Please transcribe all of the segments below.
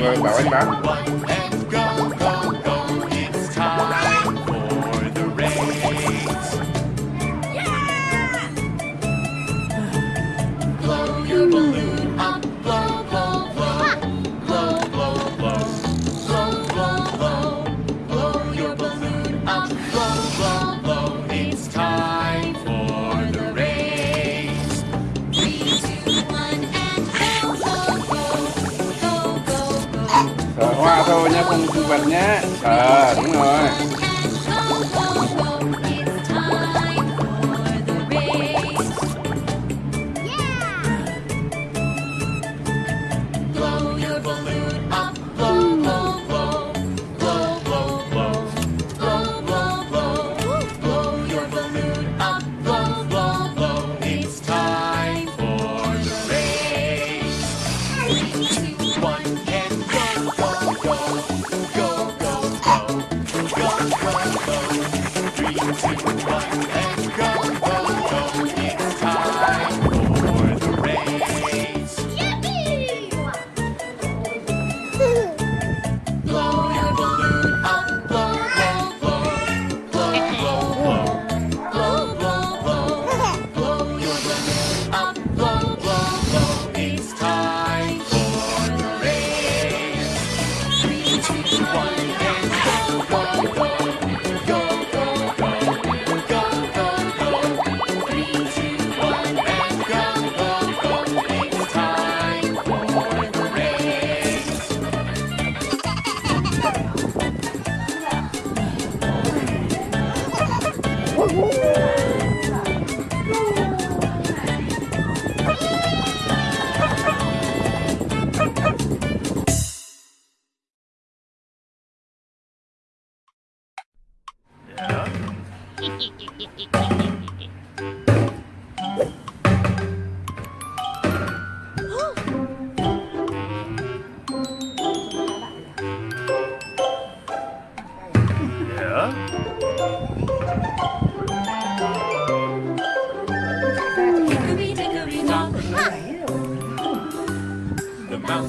mọi người bảo anh bán. video nha con vật nhé ờ à, đúng rồi.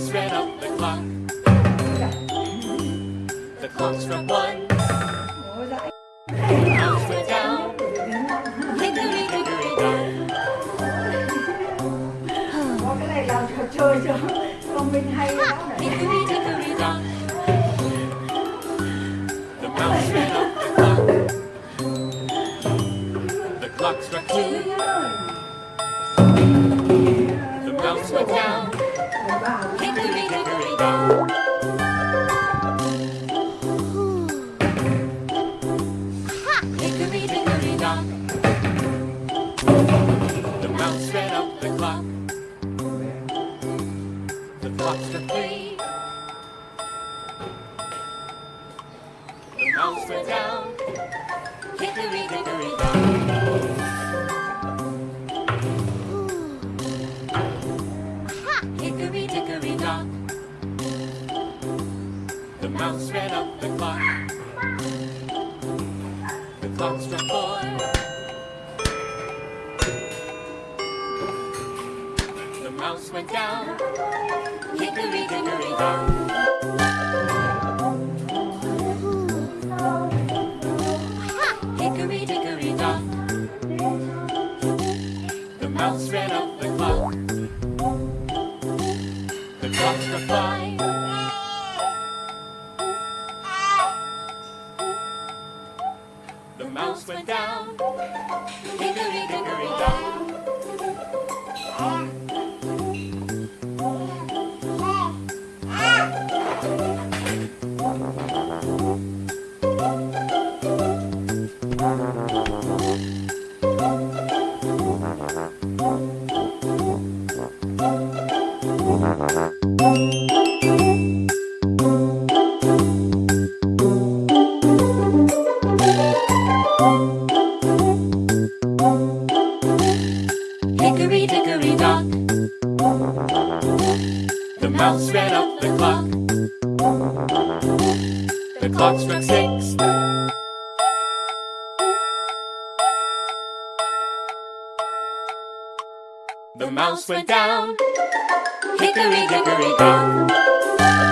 The mouse ran up the clock. The clock struck one. Went down. The mouse ran up the clock. The clock struck two. The mouse went down. The clock. The clock struck three. The mouse went down. Hickory dickory dock. Hickory dickory dock. The mouse ran up the clock. The clock struck four. Went down. Hickory dickory dock. Hickory dickory dock. The mouse ran up the clock. The clock struck five. The mouse went down. Hickory dickory dock. Clock struck six. The mouse went down. Hickory dickory dock.